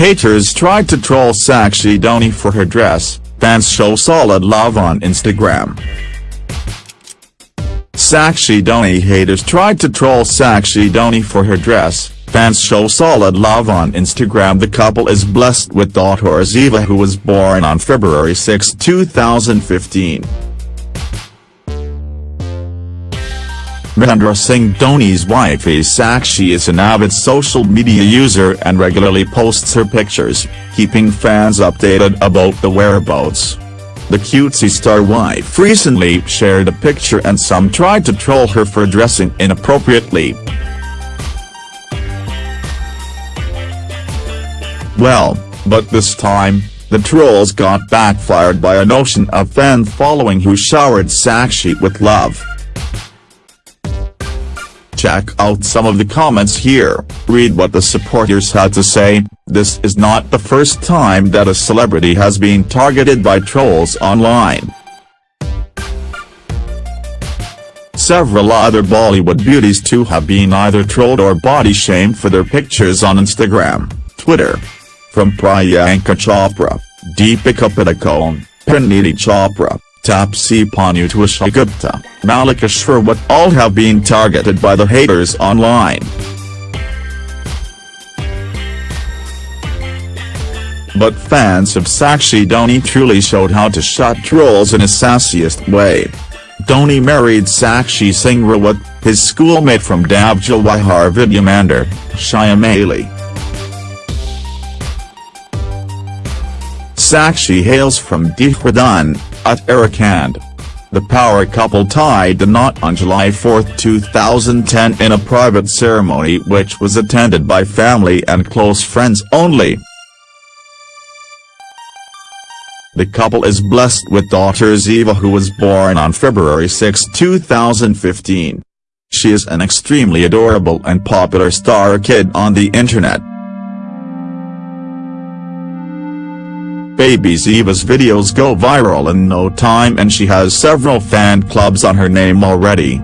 Haters tried to troll Sakshi Dhoni for her dress, fans show solid love on Instagram. Sakshi Dhoni haters tried to troll Sakshi Dhoni for her dress, fans show solid love on Instagram The couple is blessed with daughter Ziva who was born on February 6, 2015. Mahendra Singh Dhoni's wife is Sakshi is an avid social media user and regularly posts her pictures, keeping fans updated about the whereabouts. The cutesy star wife recently shared a picture and some tried to troll her for dressing inappropriately. Well, but this time, the trolls got backfired by a ocean of fan following who showered Sakshi with love. Check out some of the comments here, read what the supporters had to say, this is not the first time that a celebrity has been targeted by trolls online. Several other Bollywood beauties too have been either trolled or body shamed for their pictures on Instagram, Twitter. From Priyanka Chopra, Deepika Padukone, Parineeti Chopra, Taapsee Pannu to Esha Gupta, Mallika Sherawat all have been targeted by the haters online. But fans of Sakshi Dhoni truly showed how to shut trolls in a sassiest way. Dhoni married Sakshi Singh Rawat, his schoolmate from Dav Jawahar Vidya Mandir, Shyamali. Sakshi hails from Dehradun, Uttarakhand. The power couple tied the knot on July 4, 2010 in a private ceremony which was attended by family and close friends only. The couple is blessed with daughter Ziva who was born on February 6, 2015. She is an extremely adorable and popular star kid on the internet. Baby Ziva's videos go viral in no time and she has several fan clubs on her name already.